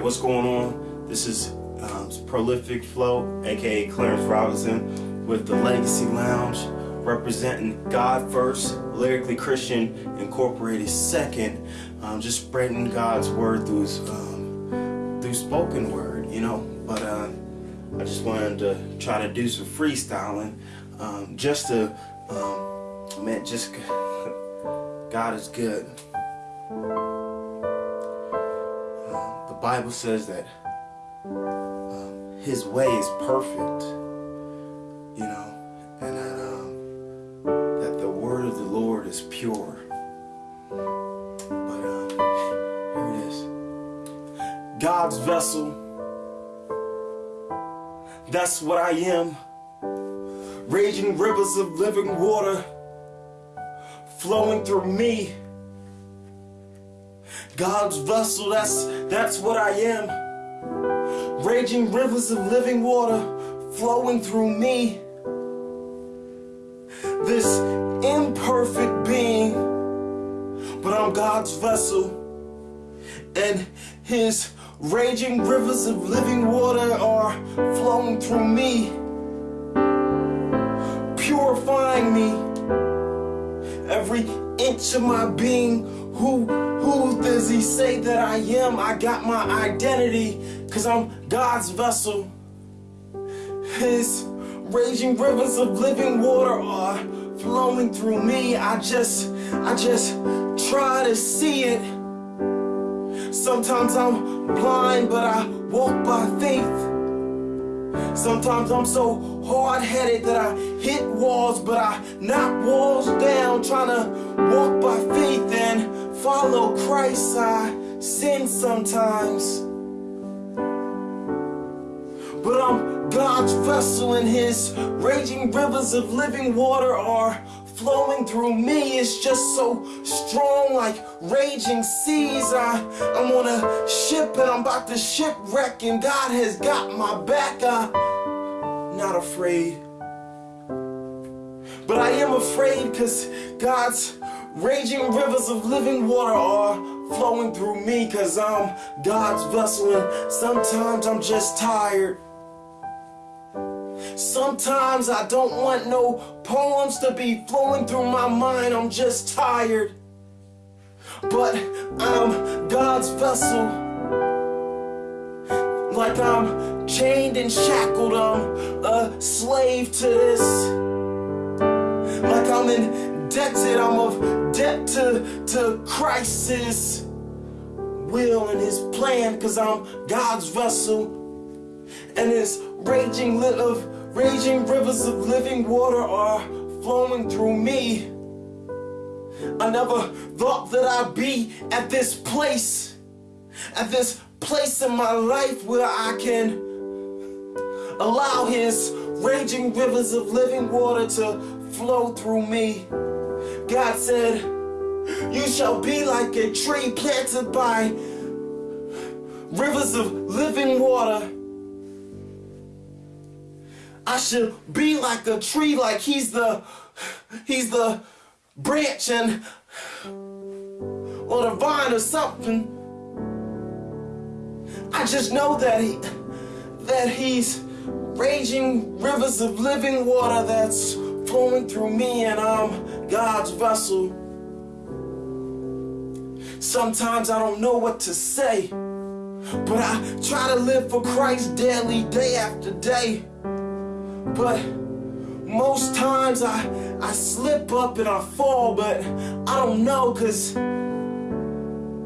What's going on? This is um, Prolific Flow, aka Clarence Robinson, with the Legacy Lounge, representing God First, Lyrically Christian Incorporated Second, um, just spreading God's word through um, through spoken word, you know. But uh, I just wanted to try to do some freestyling, um, just to, um, man, just God is good. Bible says that um, His way is perfect, you know, and that, um, that the word of the Lord is pure. But um, here it is God's vessel, that's what I am. Raging rivers of living water flowing through me God's vessel, that's, that's what I am. Raging rivers of living water flowing through me. This imperfect being, but I'm God's vessel. And His raging rivers of living water are flowing through me, purifying me. Every inch of my being who, who does he say that I am? I got my identity, cause I'm God's vessel. His raging rivers of living water are flowing through me. I just, I just try to see it. Sometimes I'm blind, but I walk by faith. Sometimes I'm so hard-headed that I hit walls, but I knock walls down, trying to walk by faith and follow Christ, I sin sometimes. But I'm God's vessel and His raging rivers of living water are flowing through me. It's just so strong like raging seas. I, I'm on a ship and I'm about to shipwreck and God has got my back. I'm not afraid. But I am afraid because God's Raging rivers of living water are flowing through me cause I'm God's vessel and sometimes I'm just tired. Sometimes I don't want no poems to be flowing through my mind, I'm just tired. But I'm God's vessel. Like I'm chained and shackled, I'm a slave to this. Like I'm indebted, I'm of debt to, to Christ's will and his plan because I'm God's vessel and his raging lit of raging rivers of living water are flowing through me. I never thought that I'd be at this place, at this place in my life where I can allow his raging rivers of living water to flow through me. God said, You shall be like a tree planted by rivers of living water. I should be like a tree, like he's the he's the branch and or the vine or something. I just know that he that he's raging rivers of living water that's flowing through me and I'm God's vessel. Sometimes I don't know what to say, but I try to live for Christ daily, day after day. But most times I, I slip up and I fall, but I don't know because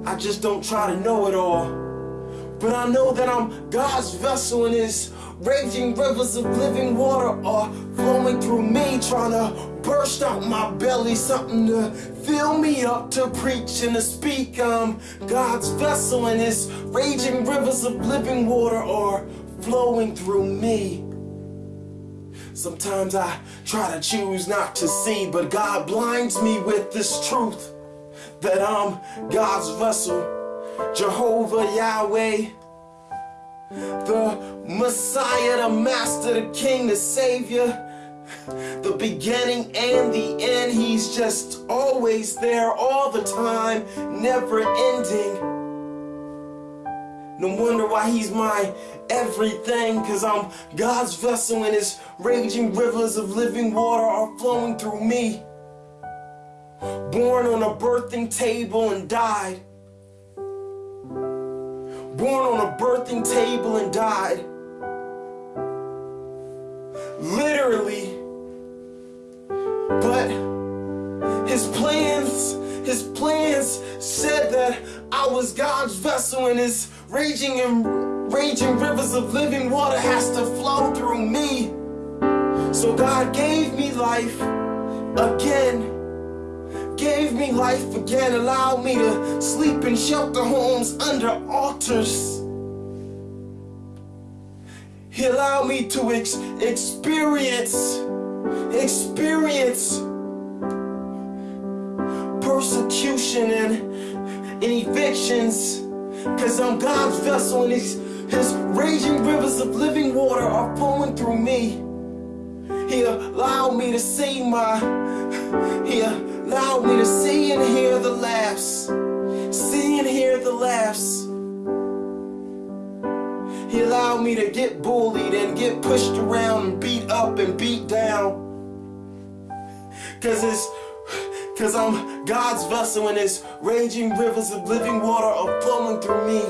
I just don't try to know it all. But I know that I'm God's vessel in His Raging rivers of living water are flowing through me, trying to burst out my belly, something to fill me up to preach and to speak. I'm God's vessel, and His raging rivers of living water are flowing through me. Sometimes I try to choose not to see, but God blinds me with this truth that I'm God's vessel, Jehovah Yahweh. The Messiah, the Master, the King, the Savior, the beginning and the end. He's just always there all the time, never ending. No wonder why he's my everything, cause I'm God's vessel and his raging rivers of living water are flowing through me. Born on a birthing table and died. Born on a birthing table and died. Literally. But his plans, his plans said that I was God's vessel and his raging and raging rivers of living water has to flow through me. So God gave me life again. Gave me life again, allowed me to sleep in shelter homes under altars. He allowed me to ex experience, experience persecution and, and evictions Cause I'm God's vessel and his, his raging rivers of living water are flowing through me. He allowed me to see my, he allowed me to see and hear the laughs. See and hear the laughs. He allowed me to get bullied and get pushed around and beat up and beat down. Cause it's Cause I'm God's vessel and his raging rivers of living water are flowing through me.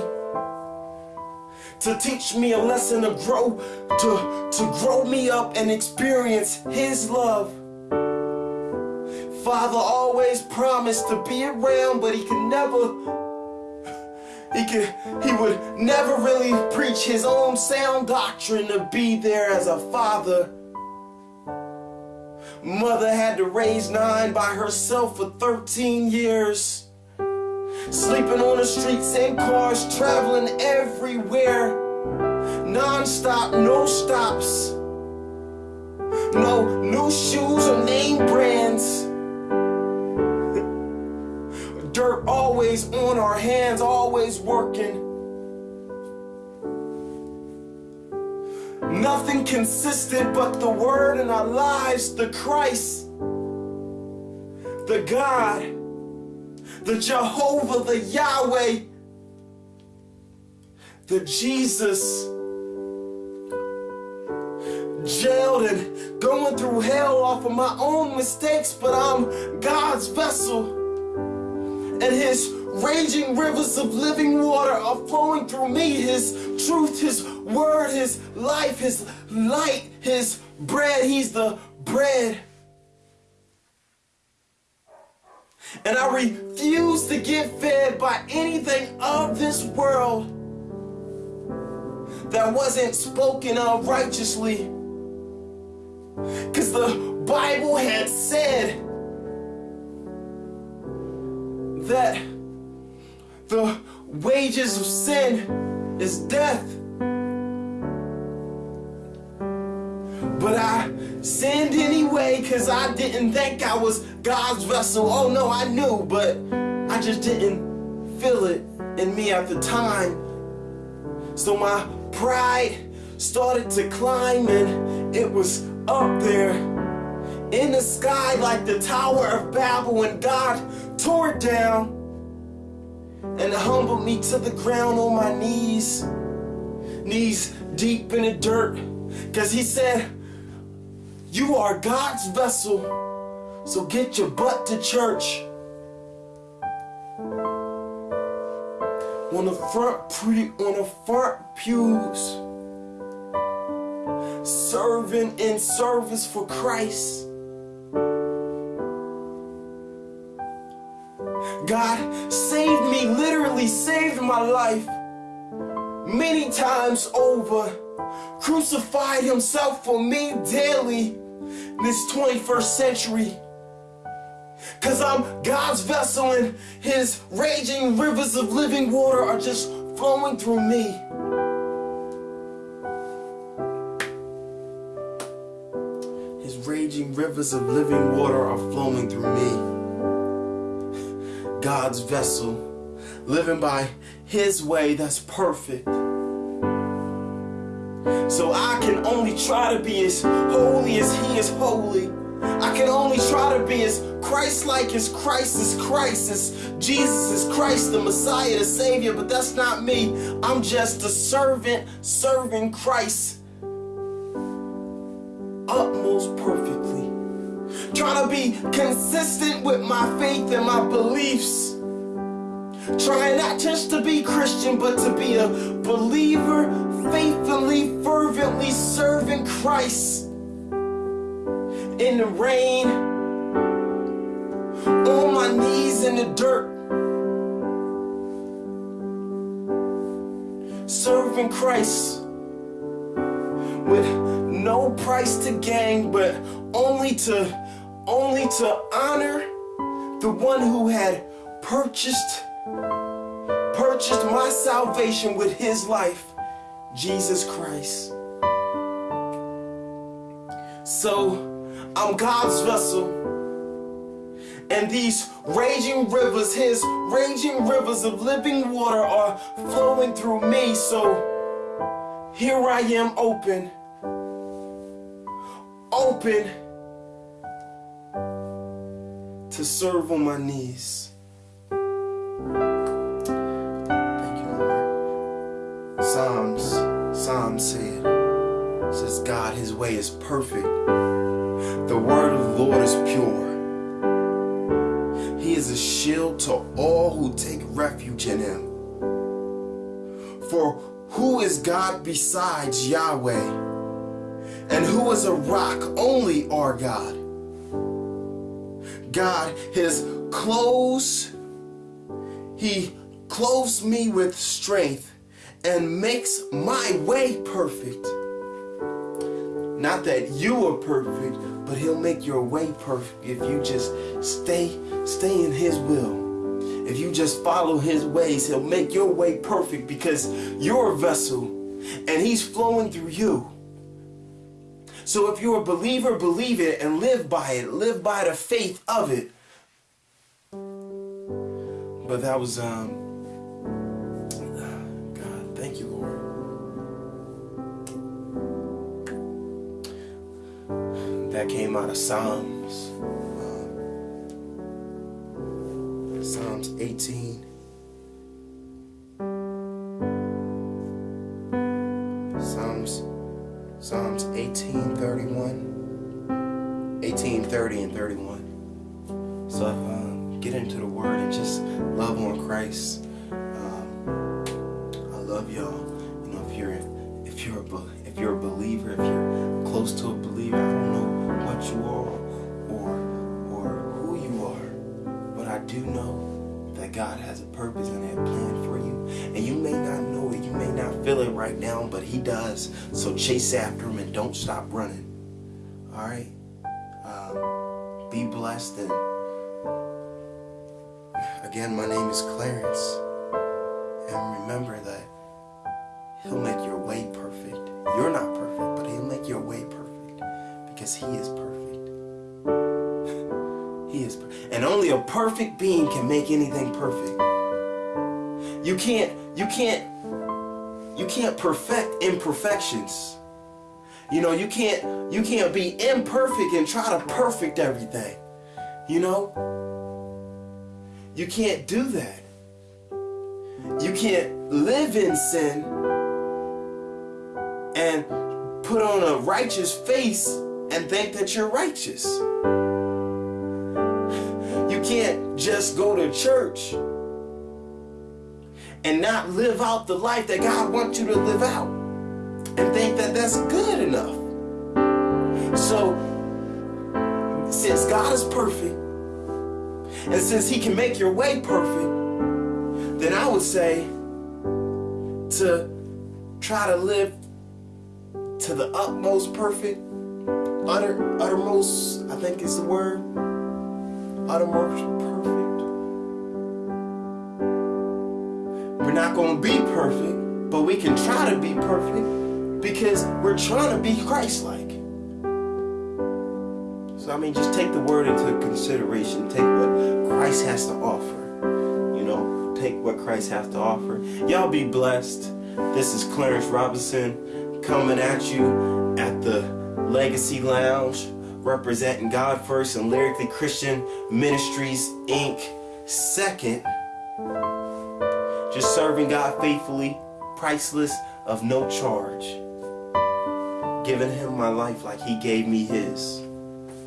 To teach me a lesson to grow, to, to grow me up and experience his love. Father always promised to be around, but he could never, he could, he would never really preach his own sound doctrine to be there as a father Mother had to raise nine by herself for 13 years. Sleeping on the streets and cars, traveling everywhere. Non-stop, no stops. No new shoes or name brands. Dirt always on our hands, always working. Nothing consistent but the Word in our lives, the Christ, the God, the Jehovah, the Yahweh, the Jesus. Jailed and going through hell off of my own mistakes, but I'm God's vessel. And His raging rivers of living water are flowing through me. His truth, His word, His life, His light, His bread. He's the bread. And I refuse to get fed by anything of this world that wasn't spoken of righteously. Because the Bible had said that the wages of sin is death. But I sinned anyway because I didn't think I was God's vessel. Oh no, I knew, but I just didn't feel it in me at the time. So my pride started to climb and it was up there in the sky like the Tower of Babel when God tore it down and humbled me to the ground on my knees, knees deep in the dirt, because he said, you are God's vessel, so get your butt to church. On the front pre on the front pews, serving in service for Christ. God saved me, literally saved my life many times over. Crucified himself for me daily this 21st century. Cause I'm God's vessel and his raging rivers of living water are just flowing through me. His raging rivers of living water are flowing through me. God's vessel, living by His way that's perfect. So I can only try to be as holy as He is holy. I can only try to be as Christ-like as Christ is Christ, as Jesus is Christ, the Messiah, the Savior, but that's not me. I'm just a servant serving Christ Trying to be consistent with my faith and my beliefs. Trying not just to be Christian, but to be a believer, faithfully, fervently serving Christ in the rain, on my knees in the dirt, serving Christ with no price to gain, but only to only to honor the one who had purchased purchased my salvation with his life, Jesus Christ. So I'm God's vessel. And these raging rivers, his raging rivers of living water are flowing through me. So here I am open, open to serve on my knees. Thank you, Lord. Psalms, Psalms said, says God, his way is perfect. The word of the Lord is pure. He is a shield to all who take refuge in him. For who is God besides Yahweh? And who is a rock? Only our God. God, his clothes, he clothes me with strength and makes my way perfect. Not that you are perfect, but he'll make your way perfect if you just stay stay in his will. If you just follow his ways, he'll make your way perfect because you're a vessel and he's flowing through you. So if you're a believer, believe it and live by it. Live by the faith of it. But that was um God, thank you, Lord. that came out of Psalms. Psalms 18. Do know that God has a purpose and a plan for you. And you may not know it, you may not feel it right now, but He does. So chase after Him and don't stop running. All right. Um, be blessed and again, my name is Clarence. And remember that He'll make your way perfect. You're not perfect, but He'll make your way perfect because He is perfect. And only a perfect being can make anything perfect. You can't, you can't, you can't perfect imperfections. You know, you can't, you can't be imperfect and try to perfect everything. You know, you can't do that. You can't live in sin and put on a righteous face and think that you're righteous. Can't just go to church and not live out the life that God wants you to live out and think that that's good enough. So, since God is perfect and since he can make your way perfect, then I would say to try to live to the utmost perfect, utter, uttermost, I think is the word, uttermost perfect. We're not going to be perfect, but we can try to be perfect because we're trying to be Christ-like. So I mean, just take the word into consideration. Take what Christ has to offer. You know, take what Christ has to offer. Y'all be blessed. This is Clarence Robinson coming at you at the Legacy Lounge representing God first and Lyrically Christian Ministries Inc. second. Just serving God faithfully, priceless, of no charge. Giving him my life like he gave me his.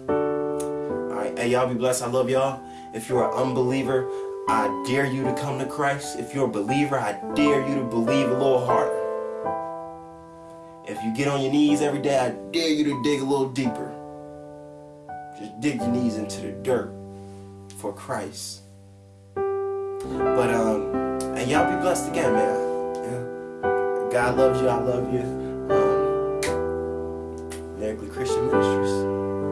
Alright, hey y'all be blessed. I love y'all. If you're an unbeliever, I dare you to come to Christ. If you're a believer, I dare you to believe a little harder. If you get on your knees every day, I dare you to dig a little deeper. Just dig your knees into the dirt for Christ. But um, and y'all be blessed again, man. Yeah. God loves you. I love you. Um, Lyrically Christian Ministries.